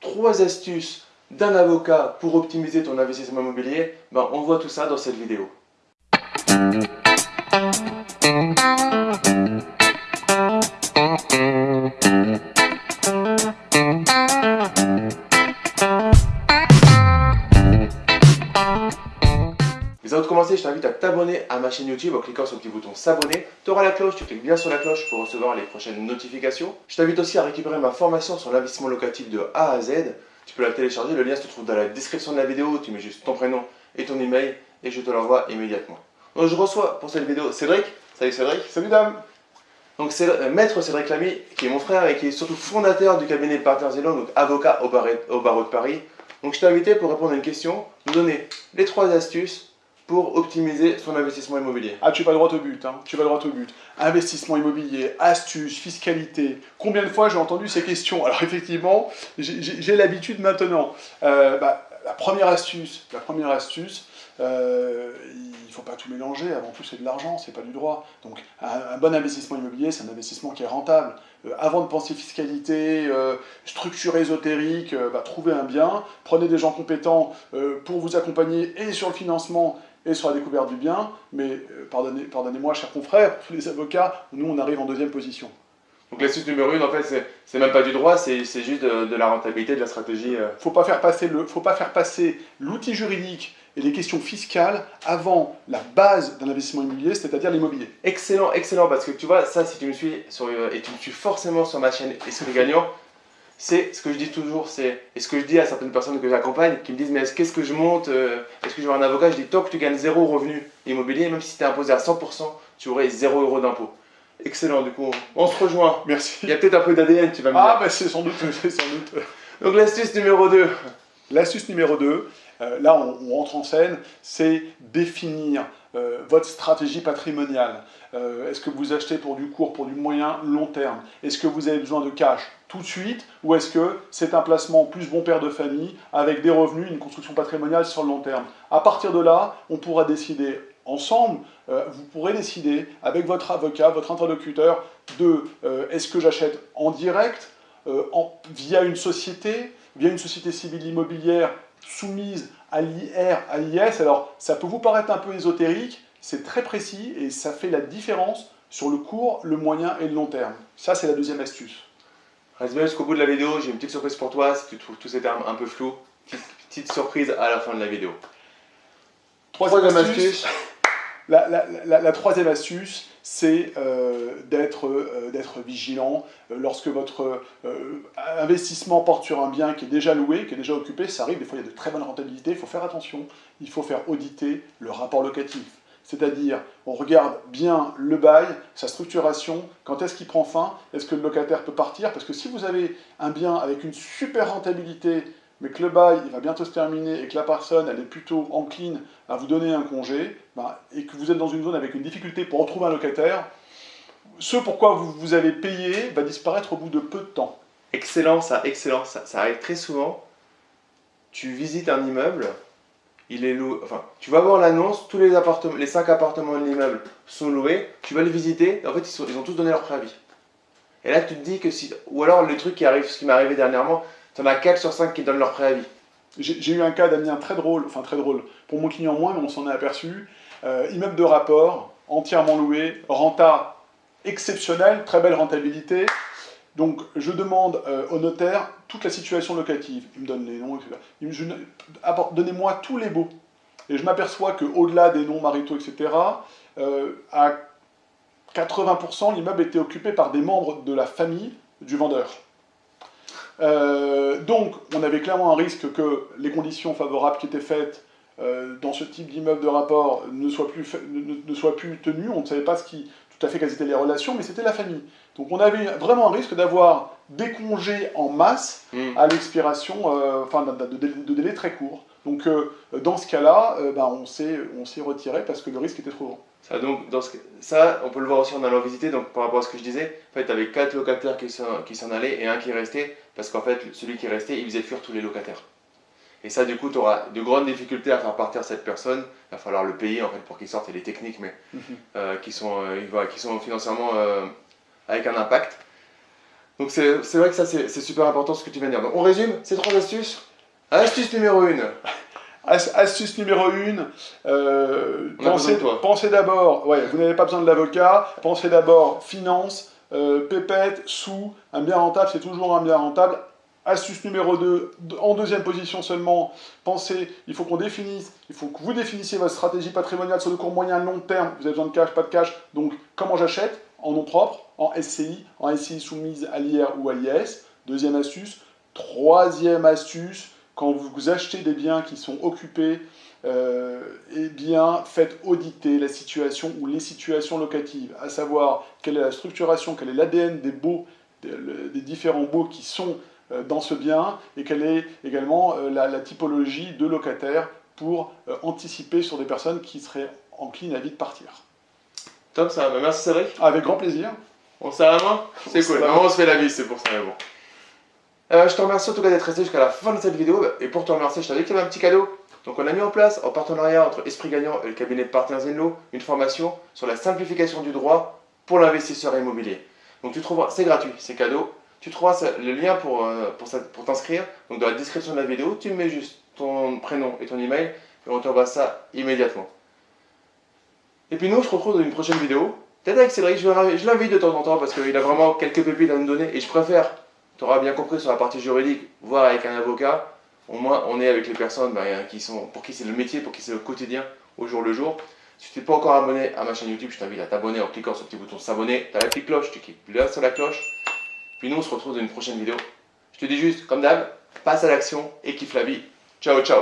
trois astuces d'un avocat pour optimiser ton investissement immobilier, ben, on voit tout ça dans cette vidéo. Commencer, je t'invite à t'abonner à ma chaîne YouTube en cliquant sur le petit bouton s'abonner. Tu auras la cloche, tu cliques bien sur la cloche pour recevoir les prochaines notifications. Je t'invite aussi à récupérer ma formation sur l'investissement locatif de A à Z. Tu peux la télécharger, le lien se trouve dans la description de la vidéo. Tu mets juste ton prénom et ton email et je te l'envoie immédiatement. Donc je reçois pour cette vidéo Cédric. Salut Cédric. Salut dame. Donc c'est euh, Maître Cédric Lamy, qui est mon frère et qui est surtout fondateur du cabinet Partners Zéland, donc avocat au, au barreau de Paris. Donc je t'ai invité pour répondre à une question, nous donner les trois astuces pour optimiser son investissement immobilier Ah, tu vas droit au but, hein. tu vas droit au but. Investissement immobilier, astuces, fiscalité. Combien de fois j'ai entendu ces questions? Alors effectivement, j'ai l'habitude maintenant. Euh, bah, la première astuce, la première astuce, euh, il ne faut pas tout mélanger, avant tout c'est de l'argent, c'est pas du droit. Donc un, bon investissement immobilier, c'est un investissement qui est rentable. Euh, avant de penser fiscalité, structure ésotérique, bah, trouvez un bien, prenez des gens compétents pour vous accompagner et sur le financement et sur la découverte du bien, mais euh, pardonnez-moi, pardonnez chers confrères, tous les avocats, nous on arrive en deuxième position. Donc l'astuce numéro une, en fait, c'est même pas du droit, c'est juste de, la rentabilité, de la stratégie. Euh. Faut pas faire passer le, faut pas faire passer l'outil juridique et les questions fiscales avant la base d'un investissement immobilier, c'est-à-dire l'immobilier. Excellent, excellent, parce que tu vois, ça, si tu me suis sur, euh, et tu me suis forcément sur ma chaîne Esprit Gagnant, c'est ce que je dis toujours, c'est et ce que je dis à certaines personnes que j'accompagne qui me disent mais qu'est-ce que je monte, euh, est-ce que je veux un avocat? Je dis tant que tu gagnes zéro revenu immobilier, même si tu es imposé à 100%, tu aurais zéro euro d'impôt. Excellent, du coup, on se rejoint. Merci. Il y a peut-être un peu d'ADN, tu vas me ah, dire. Ah, bah c'est sans doute, c'est sans doute. Donc l'astuce numéro 2. L'astuce numéro 2, euh, là on, rentre en scène, c'est définir euh, votre stratégie patrimoniale. Euh, est-ce que vous achetez pour du court, pour du moyen, long terme? Est-ce que vous avez besoin de cash tout de suite ou est-ce que c'est un placement plus bon père de famille avec des revenus, une construction patrimoniale sur le long terme? À partir de là, on pourra décider ensemble, vous pourrez décider avec votre avocat, votre interlocuteur, de est-ce que j'achète en direct, via une société, via une société civile immobilière soumise à l'IR, à l'IS. Alors, ça peut vous paraître un peu ésotérique, c'est très précis et ça fait la différence sur le court, le moyen et le long terme. Ça, c'est la deuxième astuce. Reste bien jusqu'au bout de la vidéo, j'ai une petite surprise pour toi si tu trouves tous ces termes un peu flous. Petite, surprise à la fin de la vidéo. Troisième, astuce la, troisième astuce, c'est euh, euh, d'être vigilant. Euh, lorsque votre investissement porte sur un bien qui est déjà loué, qui est déjà occupé, ça arrive, des fois il y a de très bonnes rentabilités, il faut faire attention, il faut faire auditer le rapport locatif. C'est-à-dire, on regarde bien le bail, sa structuration, quand est-ce qu'il prend fin, est-ce que le locataire peut partir Parce que si vous avez un bien avec une super rentabilité, mais que le bail il va bientôt se terminer et que la personne elle est plutôt encline à vous donner un congé, bah, et que vous êtes dans une zone avec une difficulté pour retrouver un locataire, ce pourquoi vous, vous avez payé va disparaître au bout de peu de temps. Excellent, ça, excellent. Ça, arrive très souvent. Tu visites un immeuble, il est loué, enfin, tu vas voir l'annonce, tous les appartements, les 5 appartements de l'immeuble sont loués, tu vas les visiter, en fait, ils, ils ont tous donné leur préavis. Et là, tu te dis que si, ou alors le truc qui arrive, ce qui m'est arrivé dernièrement, tu en as 4 sur 5 qui donnent leur préavis. J'ai eu un cas d'Amien très drôle, enfin très drôle, pour mon client moins, mais on s'en est aperçu. Euh, immeuble de rapport, entièrement loué, renta exceptionnelle, très belle rentabilité. Donc je demande euh, au notaire toute la situation locative. Il me donne les noms, etc. Donnez-moi tous les baux. Et je m'aperçois qu'au-delà des noms maritaux, etc., euh, à 80%, l'immeuble était occupé par des membres de la famille du vendeur. Euh, donc, on avait clairement un risque que les conditions favorables qui étaient faites euh, dans ce type d'immeuble de rapport ne soient, plus ne, soient plus tenues. On ne savait pas ce qui, tout à fait quelles étaient les relations, mais c'était la famille. Donc on avait vraiment un risque d'avoir des congés en masse hmm. à l'expiration, euh, enfin de, de, délai très court. Donc dans ce cas-là, ben, on s'est retiré parce que le risque était trop grand. Ça, donc, dans ce, ça, on peut le voir aussi en allant visiter. Donc, par rapport à ce que je disais, en fait, tu avais quatre locataires qui s'en allaient et un qui restait, parce qu'en fait, celui qui restait, il faisait fuir tous les locataires. Et ça, du coup, tu auras de grandes difficultés à faire partir cette personne. Il va falloir le payer en fait pour qu'il sorte. A des techniques, mais mhm. euh, qui, sont, euh, qui sont financièrement euh, avec un impact. Donc c'est vrai que ça c'est super important ce que tu viens de dire. Donc on résume ces trois astuces. Astuce numéro 1. Astuce numéro 1, euh, pensez, pensez d'abord, ouais, vous n'avez pas besoin de l'avocat, pensez d'abord finance, euh, pépette, sous, un bien rentable, c'est toujours un bien rentable. Astuce numéro 2, en deuxième position seulement, pensez, il faut qu'on définisse, il faut que vous définissiez votre stratégie patrimoniale sur le court moyen long terme, vous avez besoin de cash, pas de cash, donc comment j'achète? En nom propre, en SCI, en SCI soumise à l'IR ou à l'IS. Deuxième astuce. Troisième astuce, quand vous achetez des biens qui sont occupés, euh, eh bien, faites auditer la situation ou les situations locatives, à savoir quelle est la structuration, quel est l'ADN des baux, des, différents baux qui sont euh, dans ce bien, et quelle est également euh, la, typologie de locataires pour anticiper sur des personnes qui seraient enclines à vite partir. Top, ça va. Merci Cédric. Avec grand plaisir. On se la main C'est cool. on se fait la vie, c'est pour ça, mais bon. Euh, je te remercie en tout cas d'être resté jusqu'à la fin de cette vidéo. Et pour te remercier, je t'avais qu'il y un petit cadeau. Donc on a mis en place, en partenariat entre Esprit Gagnant et le cabinet de Partners Zenlo, une formation sur la simplification du droit pour l'investisseur immobilier. Donc tu trouveras, c'est gratuit, c'est cadeau. Tu trouveras le lien pour, euh, pour, t'inscrire. Donc dans la description de la vidéo, tu mets juste ton prénom et ton email et on t'envoie ça immédiatement. Et puis nous, on se retrouve dans une prochaine vidéo. Peut-être avec Cédric, je l'invite de temps en temps parce qu'il a vraiment quelques pépites à nous donner et je préfère tu auras bien compris sur la partie juridique, voir avec un avocat. Au moins, on est avec les personnes ben, qui sont, pour qui c'est le métier, pour qui c'est le quotidien, au jour le jour. Si tu n'es pas encore abonné à ma chaîne YouTube, je t'invite à t'abonner en cliquant sur le petit bouton s'abonner. Tu as la petite cloche, tu cliques là sur la cloche. Puis nous, on se retrouve dans une prochaine vidéo. Je te dis juste, comme d'hab, passe à l'action et kiffe la vie. Ciao, ciao